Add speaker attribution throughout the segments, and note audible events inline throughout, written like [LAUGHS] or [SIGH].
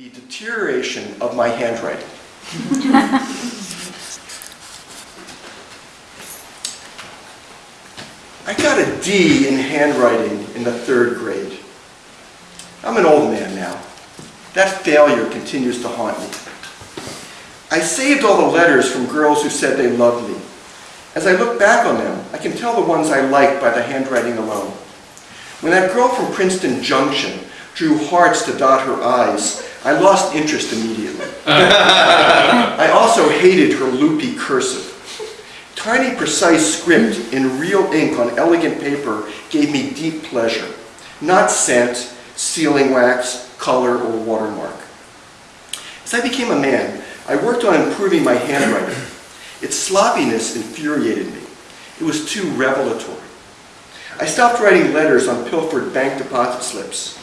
Speaker 1: the deterioration of my handwriting. I got a D in handwriting in the third grade. I'm an old man now. That failure continues to haunt me. I saved all the letters from girls who said they loved me. As I look back on them, I can tell the ones I liked by the handwriting alone. When that girl from Princeton Junction drew hearts to dot her I's, I lost interest immediately. Uh. [LAUGHS] I also hated her loopy cursive. Tiny precise script in real ink on elegant paper gave me deep pleasure, not scent, sealing wax, color, or watermark. As I became a man, I worked on improving my handwriting. Its sloppiness infuriated me. It was too revelatory. I stopped writing letters on pilfered bank deposit slips.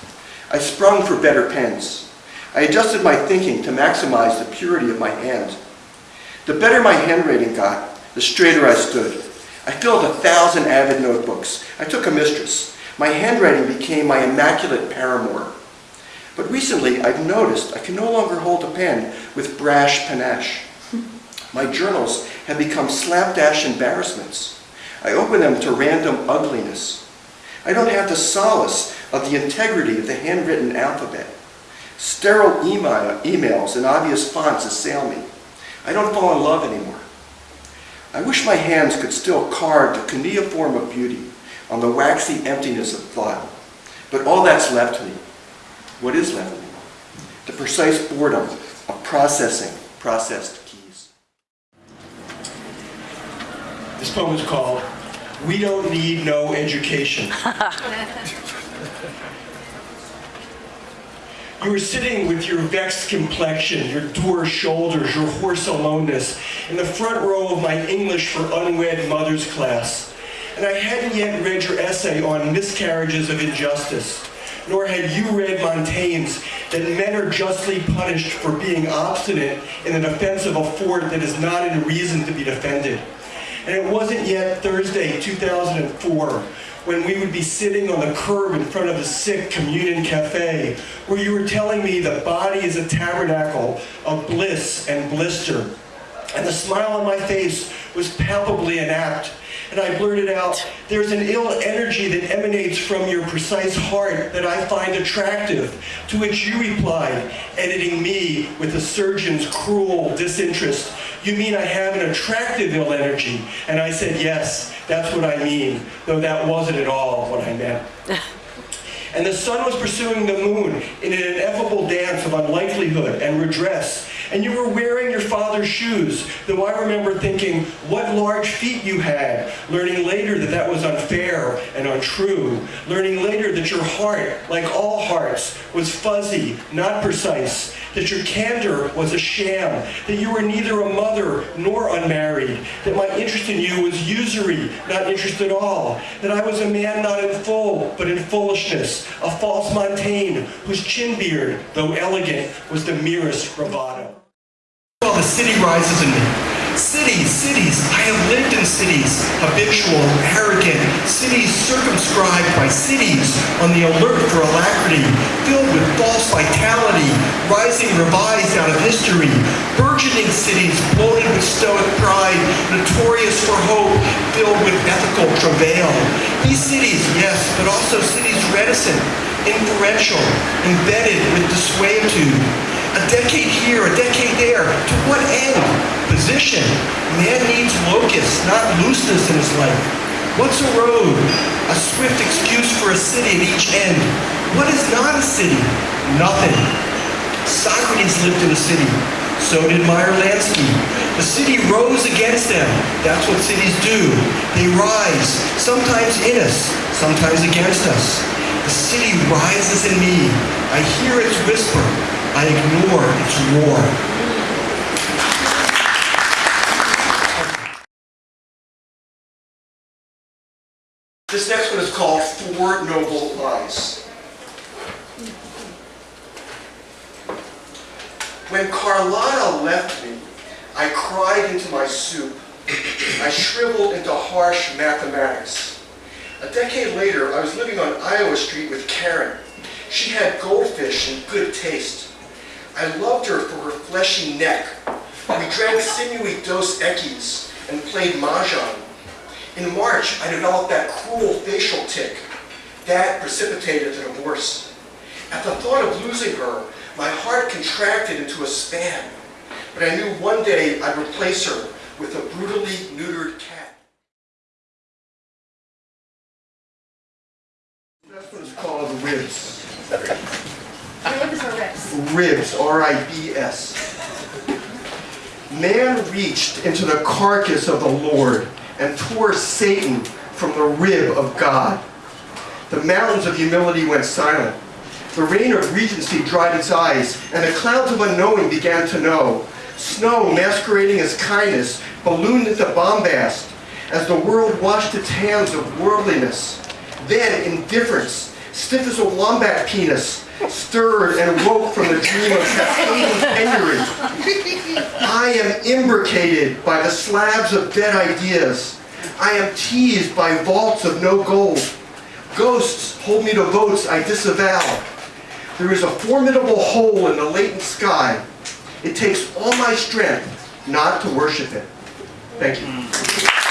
Speaker 1: I sprung for better pens. I adjusted my thinking to maximize the purity of my hand. The better my handwriting got, the straighter I stood. I filled a thousand avid notebooks. I took a mistress. My handwriting became my immaculate paramour. But recently, I've noticed I can no longer hold a pen with brash panache. My journals have become slapdash embarrassments. I open them to random ugliness. I don't have the solace of the integrity of the handwritten alphabet. Sterile email, emails and obvious fonts assail me. I don't fall in love anymore. I wish my hands could still carve the cuneiform of beauty on the waxy emptiness of thought. But all that's left me, what is left me? The precise boredom of processing processed keys.
Speaker 2: This poem is called We Don't Need No Education. [LAUGHS] You were sitting with your vexed complexion, your dour shoulders, your hoarse aloneness, in the front row of my English for Unwed Mothers class. And I hadn't yet read your essay on miscarriages of injustice, nor had you read Montaigne's that men are justly punished for being obstinate in the defense of a fort that is not in reason to be defended. And it wasn't yet Thursday, 2004, when we would be sitting on the curb in front of the sick communion cafe, where you were telling me the body is a tabernacle of bliss and blister. And the smile on my face was palpably inapt. And I blurted out, there's an ill energy that emanates from your precise heart that I find attractive. To which you replied, editing me with the surgeon's cruel disinterest, you mean I have an attractive ill energy? And I said, yes, that's what I mean, though that wasn't at all what I meant. [LAUGHS] And the sun was pursuing the moon in an ineffable dance of unlikelihood and redress. And you were wearing your father's shoes, though I remember thinking what large feet you had, learning later that that was unfair and untrue, learning later that your heart, like all hearts, was fuzzy, not precise, that your candor was a sham, that you were neither a mother nor unmarried, that my interest in you was usury, not interest at all, that I was a man not in full, but in foolishness, a false Montaigne, whose chin beard, though elegant, was the merest bravado. The city rises in me. Cities, cities, I have lived in cities, habitual, arrogant, cities circumscribed by cities on the alert for alacrity, filled with false vitality, rising revised out of history, burgeoning cities bloated with stoic pride, notorious for hope, filled with ethical travail. These cities, yes, but also cities reticent, inferential, embedded with dissuaditude, a decade here, a decade there. Man needs locus, not looseness in his life. What's a road? A swift excuse for a city at each end. What is not a city? Nothing. Socrates lived in a city. So did Meyer Lansky. The city rose against them. That's what cities do. They rise, sometimes in us, sometimes against us. The city rises in me. I hear its whisper. I ignore its roar.
Speaker 1: This next one is called Four Noble Lies. When Carlotta left me, I cried into my soup. I shriveled into harsh mathematics. A decade later, I was living on Iowa Street with Karen. She had goldfish and good taste.
Speaker 2: I loved her for her fleshy neck. We drank sinewy Dos Equis and played Mahjong. In March, I developed that cruel facial tic. That precipitated the divorce. At the thought of losing her, my heart contracted into a span. But I knew one day I'd replace her with a brutally neutered cat. That's what it's called, ribs.
Speaker 3: Ribs or rips?
Speaker 2: Ribs, R-I-B-S. Man reached into the carcass of the Lord and tore Satan from the rib of God. The mountains of humility went silent. The rain of regency dried its eyes, and the clouds of unknowing began to know. Snow, masquerading as kindness, ballooned into bombast as the world washed its hands of worldliness. Then indifference, stiff as a wombat penis, stirred and woke from the dream of cascading penury. I am imbricated by the slabs of dead ideas. I am teased by vaults of no gold. Ghosts hold me to votes I disavow. There is a formidable hole in the latent sky. It takes all my strength not to worship it. Thank you.